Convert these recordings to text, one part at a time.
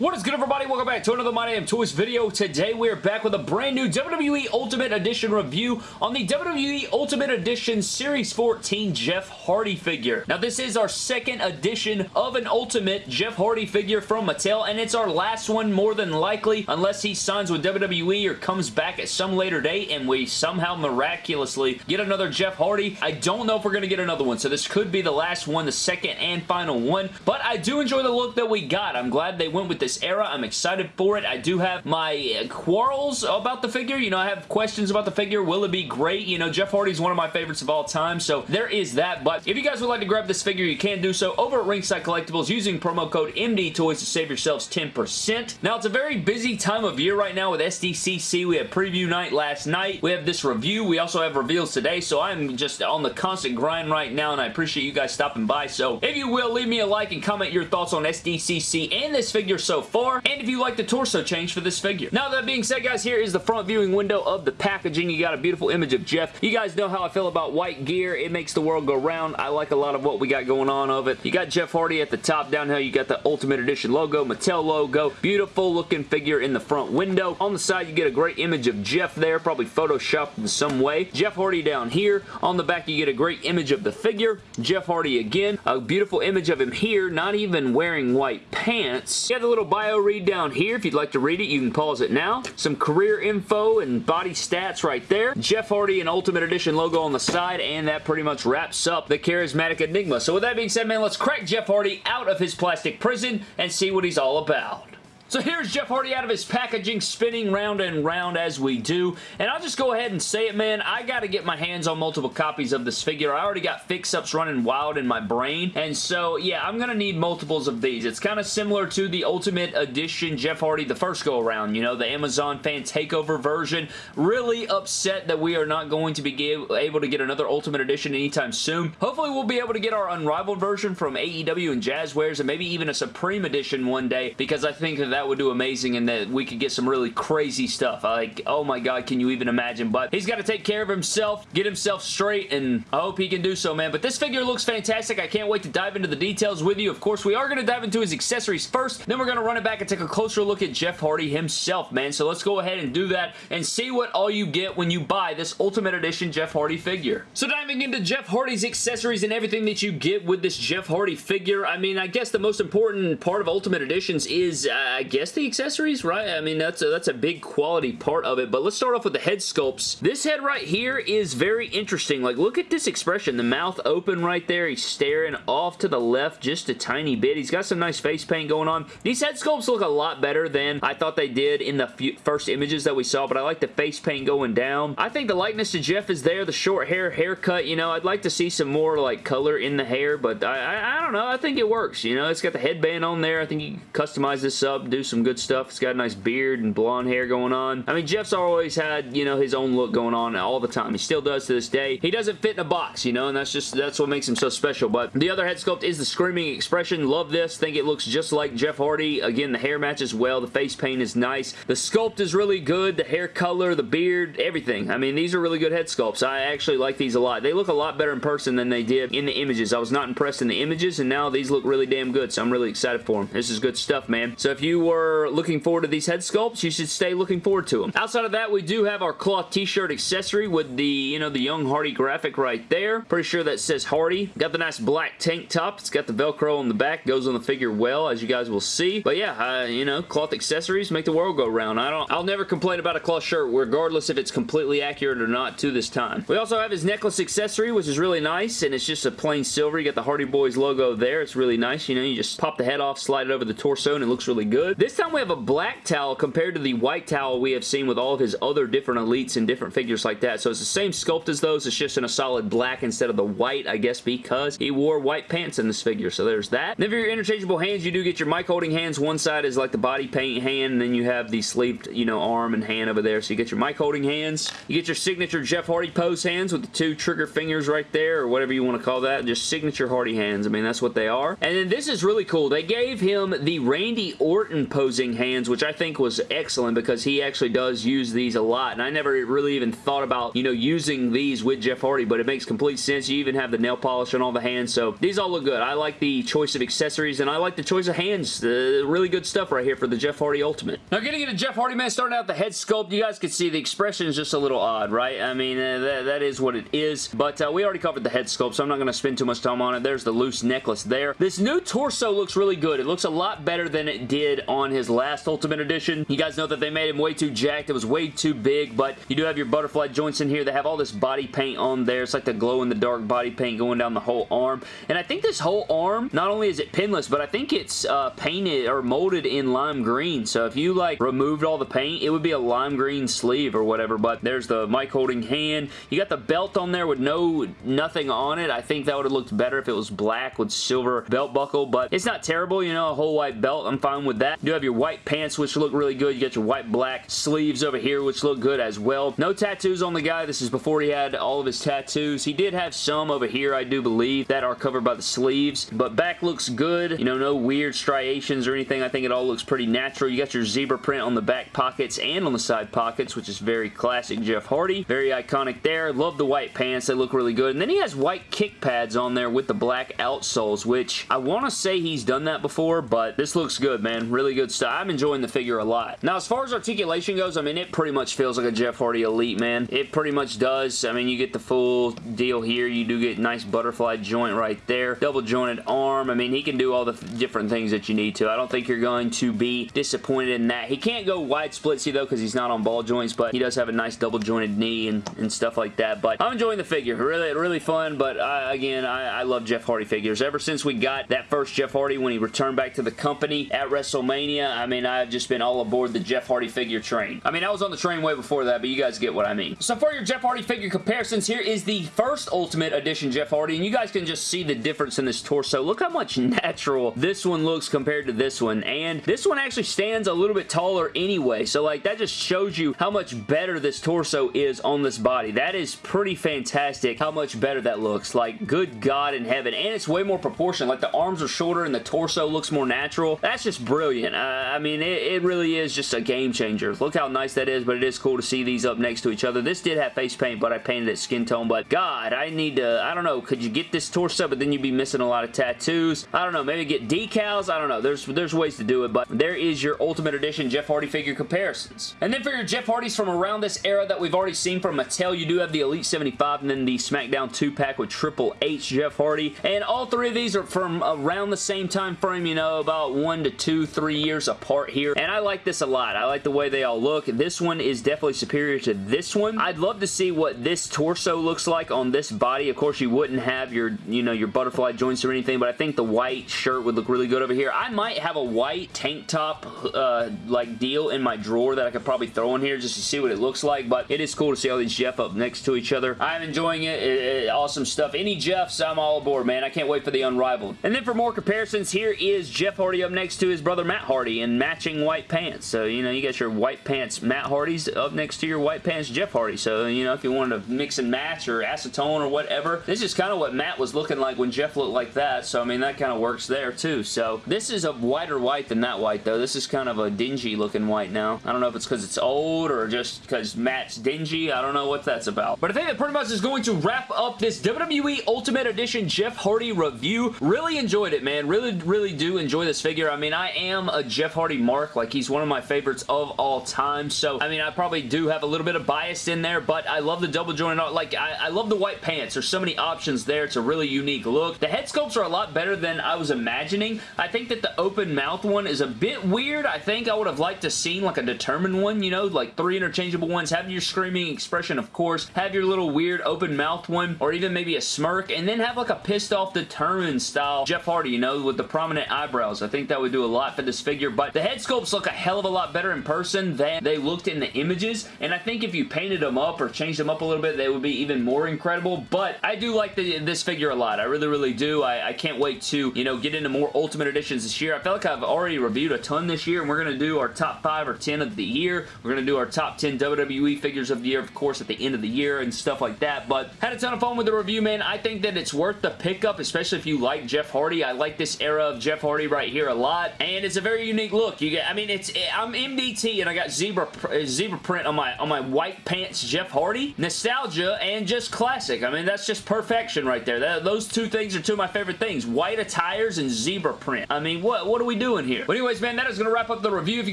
What is good everybody? Welcome back to another My Damn Toys video. Today we are back with a brand new WWE Ultimate Edition review on the WWE Ultimate Edition Series 14 Jeff Hardy figure. Now this is our second edition of an Ultimate Jeff Hardy figure from Mattel and it's our last one more than likely unless he signs with WWE or comes back at some later date and we somehow miraculously get another Jeff Hardy. I don't know if we're going to get another one so this could be the last one, the second and final one but I do enjoy the look that we got. I'm glad they went with this this era. I'm excited for it. I do have my uh, quarrels about the figure. You know, I have questions about the figure. Will it be great? You know, Jeff Hardy is one of my favorites of all time, so there is that. But if you guys would like to grab this figure, you can do so over at Ringside Collectibles using promo code MDTOYS to save yourselves 10%. Now, it's a very busy time of year right now with SDCC. We had preview night last night. We have this review. We also have reveals today, so I'm just on the constant grind right now, and I appreciate you guys stopping by. So if you will, leave me a like and comment your thoughts on SDCC and this figure so far, and if you like the torso change for this figure. Now that being said, guys, here is the front viewing window of the packaging. You got a beautiful image of Jeff. You guys know how I feel about white gear. It makes the world go round. I like a lot of what we got going on of it. You got Jeff Hardy at the top. Down here, you got the Ultimate Edition logo, Mattel logo. Beautiful looking figure in the front window. On the side, you get a great image of Jeff there, probably photoshopped in some way. Jeff Hardy down here. On the back, you get a great image of the figure. Jeff Hardy again. A beautiful image of him here, not even wearing white pants. You got the little bio read down here. If you'd like to read it, you can pause it now. Some career info and body stats right there. Jeff Hardy and Ultimate Edition logo on the side, and that pretty much wraps up the Charismatic Enigma. So with that being said, man, let's crack Jeff Hardy out of his plastic prison and see what he's all about. So here's Jeff Hardy out of his packaging, spinning round and round as we do. And I'll just go ahead and say it, man. I got to get my hands on multiple copies of this figure. I already got fix-ups running wild in my brain. And so, yeah, I'm going to need multiples of these. It's kind of similar to the Ultimate Edition Jeff Hardy the first go-around. You know, the Amazon Fan Takeover version. Really upset that we are not going to be able to get another Ultimate Edition anytime soon. Hopefully, we'll be able to get our Unrivaled version from AEW and Jazwares and maybe even a Supreme Edition one day because I think that that would do amazing and that we could get some really crazy stuff. Like, oh my god, can you even imagine? But he's got to take care of himself, get himself straight, and I hope he can do so, man. But this figure looks fantastic. I can't wait to dive into the details with you. Of course, we are going to dive into his accessories first. Then we're going to run it back and take a closer look at Jeff Hardy himself, man. So let's go ahead and do that and see what all you get when you buy this Ultimate Edition Jeff Hardy figure. So diving into Jeff Hardy's accessories and everything that you get with this Jeff Hardy figure, I mean, I guess the most important part of Ultimate Editions is, uh, I guess the accessories, right? I mean, that's a, that's a big quality part of it, but let's start off with the head sculpts. This head right here is very interesting. Like, look at this expression. The mouth open right there. He's staring off to the left just a tiny bit. He's got some nice face paint going on. These head sculpts look a lot better than I thought they did in the first images that we saw, but I like the face paint going down. I think the likeness to Jeff is there. The short hair, haircut, you know, I'd like to see some more, like, color in the hair, but I, I, I don't know. I think it works, you know. It's got the headband on there. I think you can customize this up, do some good stuff. It's got a nice beard and blonde hair going on. I mean, Jeff's always had, you know, his own look going on all the time. He still does to this day. He doesn't fit in a box, you know, and that's just, that's what makes him so special. But the other head sculpt is the Screaming Expression. Love this. Think it looks just like Jeff Hardy. Again, the hair matches well. The face paint is nice. The sculpt is really good. The hair color, the beard, everything. I mean, these are really good head sculpts. I actually like these a lot. They look a lot better in person than they did in the images. I was not impressed in the images, and now these look really damn good, so I'm really excited for them. This is good stuff, man. So if you were looking forward to these head sculpts, you should stay looking forward to them. Outside of that, we do have our cloth t-shirt accessory with the, you know, the Young Hardy graphic right there. Pretty sure that says Hardy. Got the nice black tank top. It's got the Velcro on the back. Goes on the figure well, as you guys will see. But yeah, uh, you know, cloth accessories make the world go round. I don't, I'll never complain about a cloth shirt, regardless if it's completely accurate or not to this time. We also have his necklace accessory, which is really nice, and it's just a plain silver. You got the Hardy Boys logo there. It's really nice. You know, you just pop the head off, slide it over the torso, and it looks really good. This time we have a black towel compared to the white towel we have seen with all of his other different elites and different figures like that. So it's the same sculpt as those. It's just in a solid black instead of the white, I guess because he wore white pants in this figure. So there's that. Then for your interchangeable hands, you do get your mic holding hands. One side is like the body paint hand, and then you have the sleeved, you know, arm and hand over there. So you get your mic holding hands. You get your signature Jeff Hardy pose hands with the two trigger fingers right there, or whatever you want to call that. Just signature Hardy hands. I mean, that's what they are. And then this is really cool. They gave him the Randy Orton Posing hands, which I think was excellent because he actually does use these a lot, and I never really even thought about, you know, using these with Jeff Hardy, but it makes complete sense. You even have the nail polish on all the hands, so these all look good. I like the choice of accessories, and I like the choice of hands. Really good stuff right here for the Jeff Hardy Ultimate. Now, getting into Jeff Hardy, man, starting out the head sculpt, you guys can see the expression is just a little odd, right? I mean, uh, that, that is what it is, but uh, we already covered the head sculpt, so I'm not going to spend too much time on it. There's the loose necklace there. This new torso looks really good. It looks a lot better than it did on his last Ultimate Edition. You guys know that they made him way too jacked. It was way too big, but you do have your butterfly joints in here. They have all this body paint on there. It's like the glow-in-the-dark body paint going down the whole arm, and I think this whole arm, not only is it pinless, but I think it's uh, painted or molded in lime green, so if you like removed all the paint, it would be a lime green sleeve or whatever, but there's the mic holding hand. You got the belt on there with no nothing on it. I think that would have looked better if it was black with silver belt buckle, but it's not terrible, you know, a whole white belt. I'm fine with that. You do have your white pants, which look really good. You got your white black sleeves over here, which look good as well. No tattoos on the guy. This is before he had all of his tattoos. He did have some over here, I do believe, that are covered by the sleeves, but back looks good. You know, no weird striations or anything. I think it all looks pretty natural. You got your zebra print on the back pockets and on the side pockets, which is very classic Jeff Hardy. Very iconic there. Love the white pants. They look really good. And then he has white kick pads on there with the black outsoles, which I want to say he's done that before, but this looks good, man. Really good stuff. I'm enjoying the figure a lot. Now, as far as articulation goes, I mean, it pretty much feels like a Jeff Hardy Elite, man. It pretty much does. I mean, you get the full deal here. You do get nice butterfly joint right there. Double jointed arm. I mean, he can do all the different things that you need to. I don't think you're going to be disappointed in that. He can't go wide splitsy, though, because he's not on ball joints, but he does have a nice double jointed knee and, and stuff like that. But I'm enjoying the figure. Really, really fun, but I, again, I, I love Jeff Hardy figures. Ever since we got that first Jeff Hardy when he returned back to the company at WrestleMania, I mean, I've just been all aboard the Jeff Hardy figure train. I mean, I was on the train way before that, but you guys get what I mean. So for your Jeff Hardy figure comparisons, here is the first Ultimate Edition Jeff Hardy, and you guys can just see the difference in this torso. Look how much natural this one looks compared to this one, and this one actually stands a little bit taller anyway, so like that just shows you how much better this torso is on this body. That is pretty fantastic how much better that looks. Like, good God in heaven, and it's way more proportion. Like, the arms are shorter and the torso looks more natural. That's just brilliant. Uh, I mean, it, it really is just a game changer. Look how nice that is, but it is cool to see these up next to each other. This did have face paint, but I painted it skin tone, but God, I need to, I don't know, could you get this torso, but then you'd be missing a lot of tattoos? I don't know, maybe get decals? I don't know. There's, there's ways to do it, but there is your Ultimate Edition Jeff Hardy figure comparisons. And then for your Jeff Hardys from around this era that we've already seen from Mattel, you do have the Elite 75 and then the SmackDown 2-pack with Triple H Jeff Hardy. And all three of these are from around the same time frame, you know, about one to two, three years apart here. And I like this a lot. I like the way they all look. This one is definitely superior to this one. I'd love to see what this torso looks like on this body. Of course, you wouldn't have your, you know, your butterfly joints or anything, but I think the white shirt would look really good over here. I might have a white tank top, uh, like, deal in my drawer that I could probably throw in here just to see what it looks like, but it is cool to see all these Jeff up next to each other. I'm enjoying it. it, it awesome stuff. Any Jeffs, I'm all aboard, man. I can't wait for the Unrivaled. And then for more comparisons, here is Jeff Hardy up next to his brother Matt Hardy in matching white pants. So, you know, you got your white pants Matt Hardy's up next to your white pants Jeff Hardy. So, you know, if you wanted to mix and match or acetone or whatever, this is kind of what Matt was looking like when Jeff looked like that. So, I mean, that kind of works there too. So, this is a whiter white than that white, though. This is kind of a dingy looking white now. I don't know if it's because it's old or just because Matt's dingy. I don't know what that's about. But I think that pretty much is going to wrap up this WWE Ultimate Edition Jeff Hardy review. Really enjoyed it, man. Really, really do enjoy this figure. I mean, I am a Jeff Hardy mark. Like, he's one of my favorites of all time. So, I mean, I probably do have a little bit of bias in there, but I love the double jointed. Like, I, I love the white pants. There's so many options there. It's a really unique look. The head sculpts are a lot better than I was imagining. I think that the open mouth one is a bit weird. I think I would have liked to seen like a determined one, you know, like three interchangeable ones. Have your screaming expression, of course. Have your little weird open mouth one, or even maybe a smirk, and then have like a pissed off determined style Jeff Hardy, you know, with the prominent eyebrows. I think that would do a lot for this figure, but the head sculpts look a hell of a lot better in person than they looked in the images, and I think if you painted them up or changed them up a little bit, they would be even more incredible, but I do like the, this figure a lot. I really, really do. I, I can't wait to, you know, get into more Ultimate Editions this year. I feel like I've already reviewed a ton this year, and we're going to do our top 5 or 10 of the year. We're going to do our top 10 WWE figures of the year, of course, at the end of the year and stuff like that, but had a ton of fun with the review, man. I think that it's worth the pickup, especially if you like Jeff Hardy. I like this era of Jeff Hardy right here a lot, and it's a very very unique look. You get, I mean, it's I'm MDT and I got zebra uh, zebra print on my on my white pants Jeff Hardy. Nostalgia and just classic. I mean, that's just perfection right there. That, those two things are two of my favorite things. White attires and zebra print. I mean, what, what are we doing here? But anyways, man, that is going to wrap up the review. If you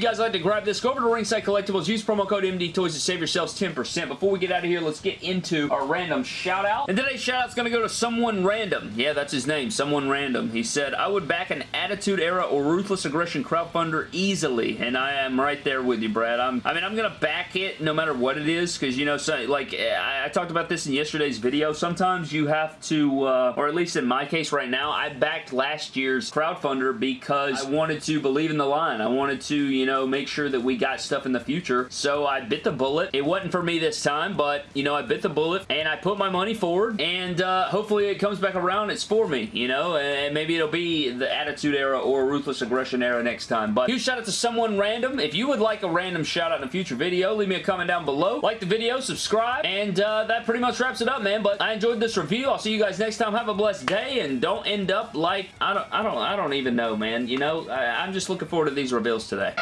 guys like to grab this, go over to Ringside Collectibles. Use promo code MD Toys to save yourselves 10%. Before we get out of here, let's get into our random shout out. And today's shout out is going to go to someone random. Yeah, that's his name. Someone random. He said, I would back an Attitude Era or Ruthless Aggression crowdfunder easily. And I am right there with you, Brad. I'm, I mean, I'm going to back it no matter what it is because, you know, so, like, I, I, talked about this in yesterday's video. Sometimes you have to, uh, or at least in my case right now, I backed last year's crowdfunder because I wanted to believe in the line. I wanted to, you know, make sure that we got stuff in the future. So I bit the bullet. It wasn't for me this time, but, you know, I bit the bullet and I put my money forward and uh, hopefully it comes back around. It's for me, you know, and maybe it'll be the Attitude Era or Ruthless Aggression Era next time. But huge shout out to someone random. If you would like a random shout out in a future video, leave me a comment down below. Like the video, subscribe, and uh, that pretty much wraps it up, man. But I enjoyed this review. I'll see you guys next time. Have a blessed day, and don't end up like, I don't, I don't, I don't even know, man. You know, I, I'm just looking forward to these reveals today.